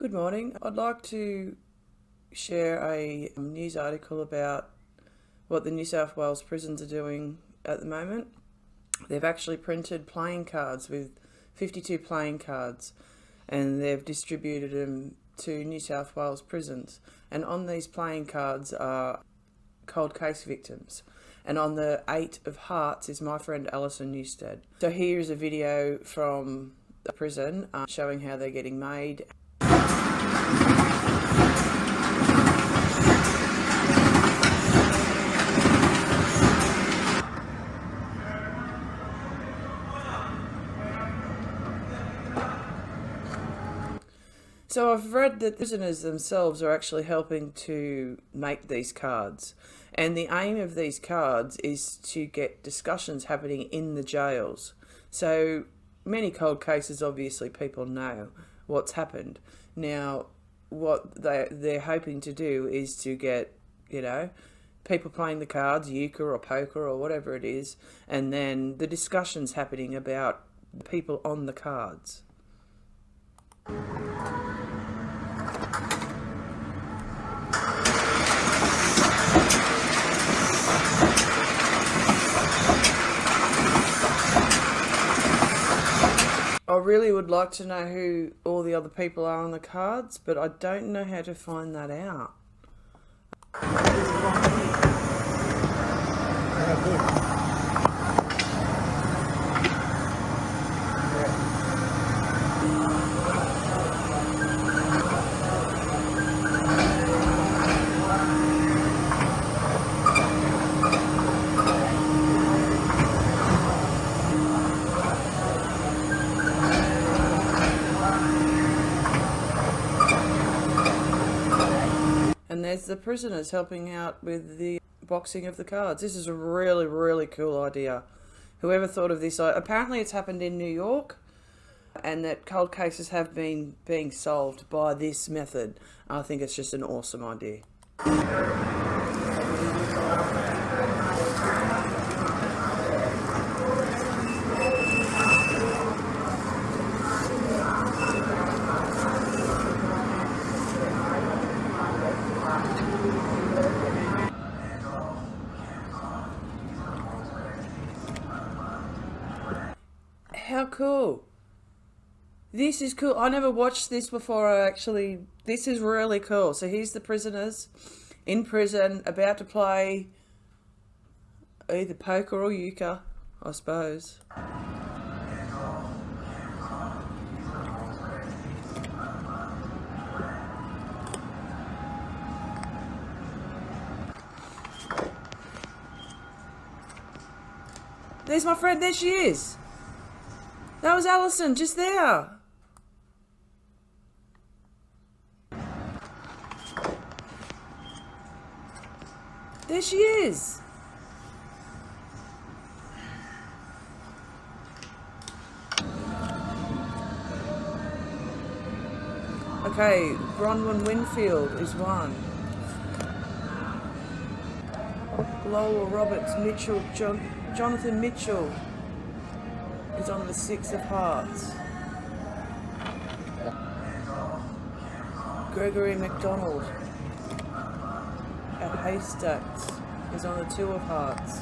Good morning. I'd like to share a news article about what the New South Wales prisons are doing at the moment. They've actually printed playing cards with 52 playing cards and they've distributed them to New South Wales prisons. And on these playing cards are cold case victims. And on the eight of hearts is my friend Alison Newstead. So here's a video from the prison uh, showing how they're getting made So I've read that the prisoners themselves are actually helping to make these cards. And the aim of these cards is to get discussions happening in the jails. So many cold cases, obviously, people know what's happened. Now, what they, they're hoping to do is to get, you know, people playing the cards, euchre or poker or whatever it is, and then the discussions happening about the people on the cards. Really would like to know who all the other people are on the cards, but I don't know how to find that out. There's the prisoners helping out with the boxing of the cards. This is a really, really cool idea. Whoever thought of this, apparently it's happened in New York and that cold cases have been being solved by this method. I think it's just an awesome idea. How cool. This is cool. I never watched this before. I actually, this is really cool. So here's the prisoners in prison about to play either poker or euchre, I suppose. There's my friend. There she is. That was Alison, just there. There she is. Okay, Bronwyn Winfield is one. Lowell Roberts Mitchell, John, Jonathan Mitchell is on the Six of Hearts. Gregory MacDonald at Haystacks is on the Two of Hearts.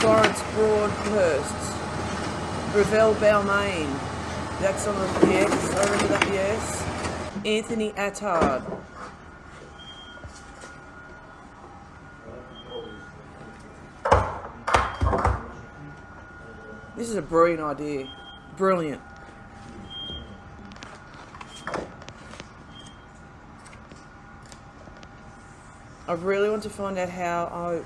Florence Broadhurst, Revelle Balmain, that's on the yes, I remember that yes. Anthony Attard, This is a brilliant idea. Brilliant. I really want to find out how I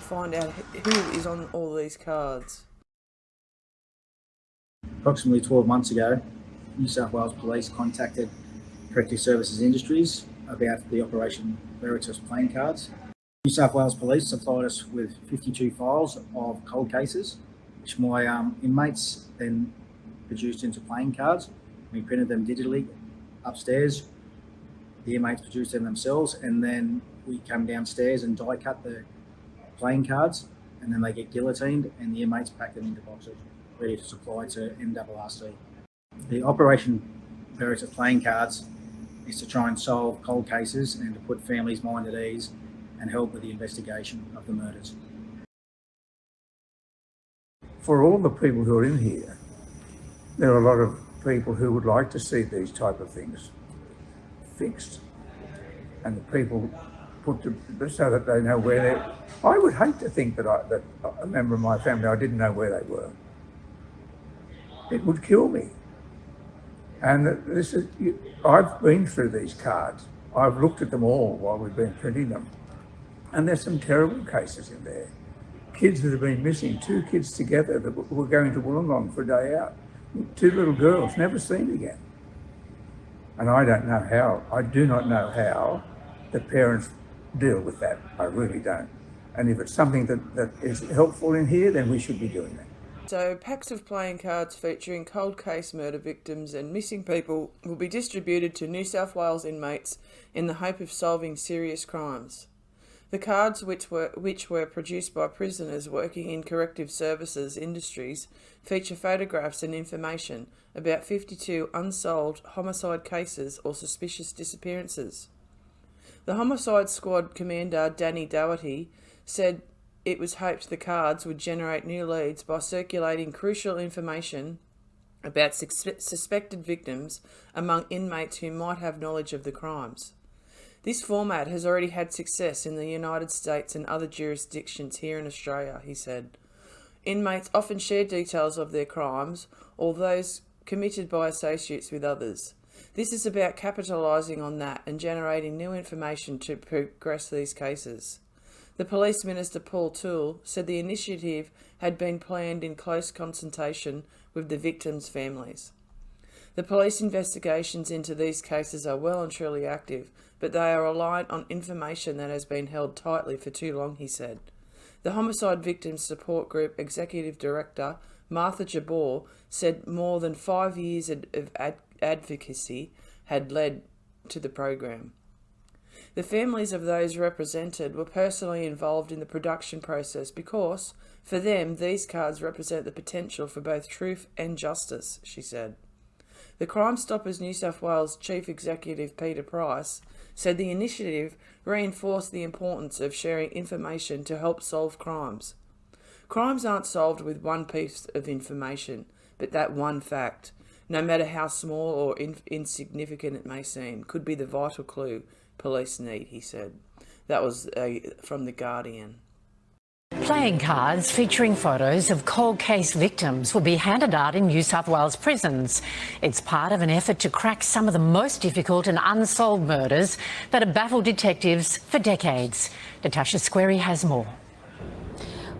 find out who is on all these cards. Approximately 12 months ago, New South Wales Police contacted Corrective Services Industries about the Operation Veritas playing cards New South Wales Police supplied us with 52 files of cold cases, which my um, inmates then produced into playing cards. We printed them digitally upstairs. The inmates produced them themselves, and then we come downstairs and die cut the playing cards and then they get guillotined and the inmates pack them into boxes ready to supply to MRRC. The Operation Veritas playing cards is to try and solve cold cases and to put families' mind at ease and help with the investigation of the murders. For all the people who are in here, there are a lot of people who would like to see these type of things fixed and the people put to, so that they know where they I would hate to think that I, that a member of my family I didn't know where they were. It would kill me. And this is, I've been through these cards. I've looked at them all while we've been printing them. And there's some terrible cases in there. Kids that have been missing, two kids together that were going to Wollongong for a day out. Two little girls, never seen again. And I don't know how, I do not know how the parents deal with that. I really don't. And if it's something that, that is helpful in here, then we should be doing that. So, packs of playing cards featuring cold case murder victims and missing people will be distributed to New South Wales inmates in the hope of solving serious crimes. The cards, which were, which were produced by prisoners working in corrective services industries, feature photographs and information about 52 unsolved homicide cases or suspicious disappearances. The Homicide Squad commander, Danny Doherty, said it was hoped the cards would generate new leads by circulating crucial information about suspected victims among inmates who might have knowledge of the crimes. This format has already had success in the United States and other jurisdictions here in Australia, he said. Inmates often share details of their crimes or those committed by associates with others. This is about capitalising on that and generating new information to progress these cases. The Police Minister Paul Toole said the initiative had been planned in close consultation with the victims' families. The police investigations into these cases are well and truly active, but they are reliant on information that has been held tightly for too long, he said. The Homicide Victims Support Group Executive Director, Martha Jabour, said more than five years of ad advocacy had led to the program. The families of those represented were personally involved in the production process because, for them, these cards represent the potential for both truth and justice, she said. The Crime Stoppers New South Wales Chief Executive Peter Price said the initiative reinforced the importance of sharing information to help solve crimes. Crimes aren't solved with one piece of information, but that one fact, no matter how small or in insignificant it may seem, could be the vital clue police need, he said. That was uh, from The Guardian. Playing cards featuring photos of cold case victims will be handed out in New South Wales prisons. It's part of an effort to crack some of the most difficult and unsolved murders that have baffled detectives for decades. Natasha Squarey has more.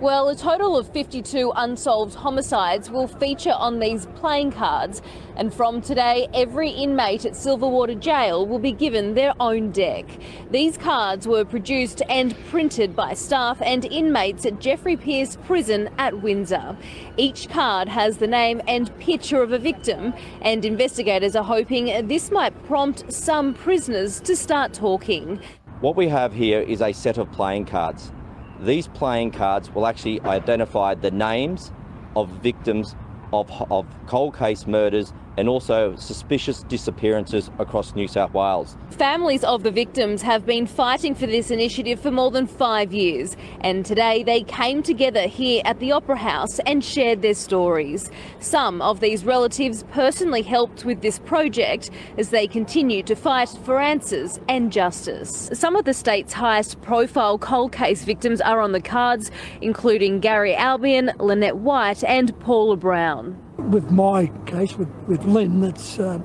Well, a total of 52 unsolved homicides will feature on these playing cards. And from today, every inmate at Silverwater Jail will be given their own deck. These cards were produced and printed by staff and inmates at Geoffrey Pearce Prison at Windsor. Each card has the name and picture of a victim, and investigators are hoping this might prompt some prisoners to start talking. What we have here is a set of playing cards. These playing cards will actually identify the names of victims of, of cold case murders and also suspicious disappearances across New South Wales. Families of the victims have been fighting for this initiative for more than five years and today they came together here at the Opera House and shared their stories. Some of these relatives personally helped with this project as they continue to fight for answers and justice. Some of the state's highest profile cold case victims are on the cards, including Gary Albion, Lynette White and Paula Brown. With my case, with, with Lynn, that's uh,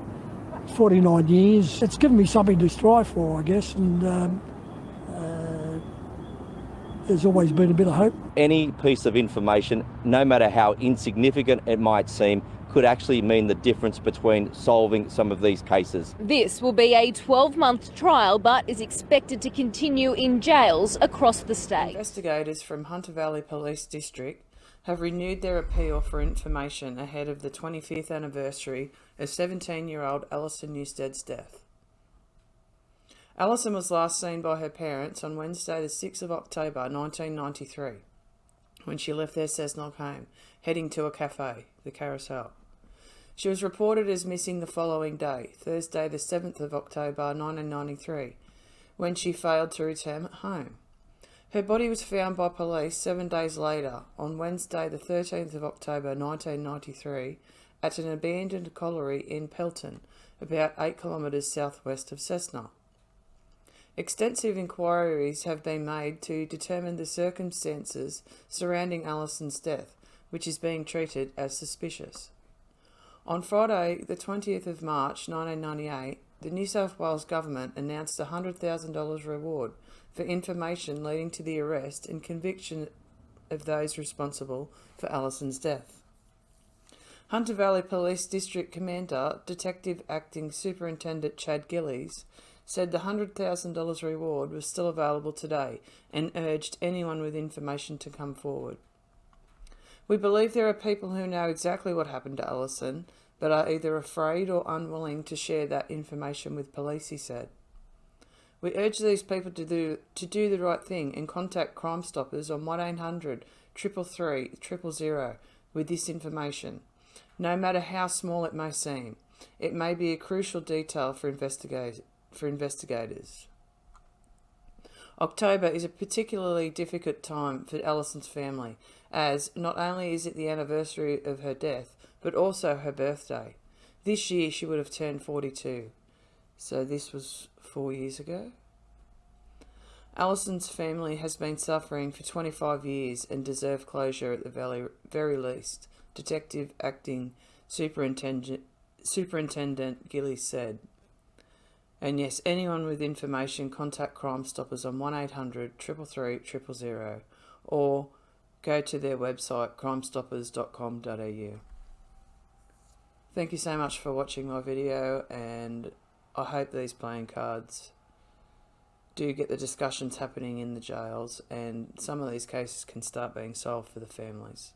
49 years. It's given me something to strive for, I guess, and um, uh, there's always been a bit of hope. Any piece of information, no matter how insignificant it might seem, could actually mean the difference between solving some of these cases. This will be a 12-month trial but is expected to continue in jails across the state. Investigators from Hunter Valley Police District have renewed their appeal for information ahead of the 25th anniversary of 17-year-old Alison Newstead's death. Alison was last seen by her parents on Wednesday, the 6th of October 1993, when she left their Cessnock home, heading to a cafe, the Carousel. She was reported as missing the following day, Thursday, the 7th of October 1993, when she failed to return home. Her body was found by police seven days later, on Wednesday, the 13th of October 1993, at an abandoned colliery in Pelton, about 8 kilometres southwest of Cessnock. Extensive inquiries have been made to determine the circumstances surrounding Alison's death, which is being treated as suspicious. On Friday, the 20th of March 1998, the New South Wales Government announced a $100,000 reward for information leading to the arrest and conviction of those responsible for Alison's death. Hunter Valley Police District Commander, Detective Acting Superintendent Chad Gillies, said the $100,000 reward was still available today and urged anyone with information to come forward. We believe there are people who know exactly what happened to Allison, but are either afraid or unwilling to share that information with police, he said. We urge these people to do, to do the right thing and contact Crime Stoppers on 1800 333 000 with this information, no matter how small it may seem. It may be a crucial detail for for investigators. October is a particularly difficult time for Alison's family, as not only is it the anniversary of her death, but also her birthday. This year she would have turned 42, so this was four years ago. Alison's family has been suffering for 25 years and deserve closure at the very, very least, Detective Acting Superintendent, Superintendent Gilly said. And yes, anyone with information, contact Crime Stoppers on 1800 333 000 or go to their website crimestoppers.com.au. Thank you so much for watching my video and I hope these playing cards do get the discussions happening in the jails and some of these cases can start being solved for the families.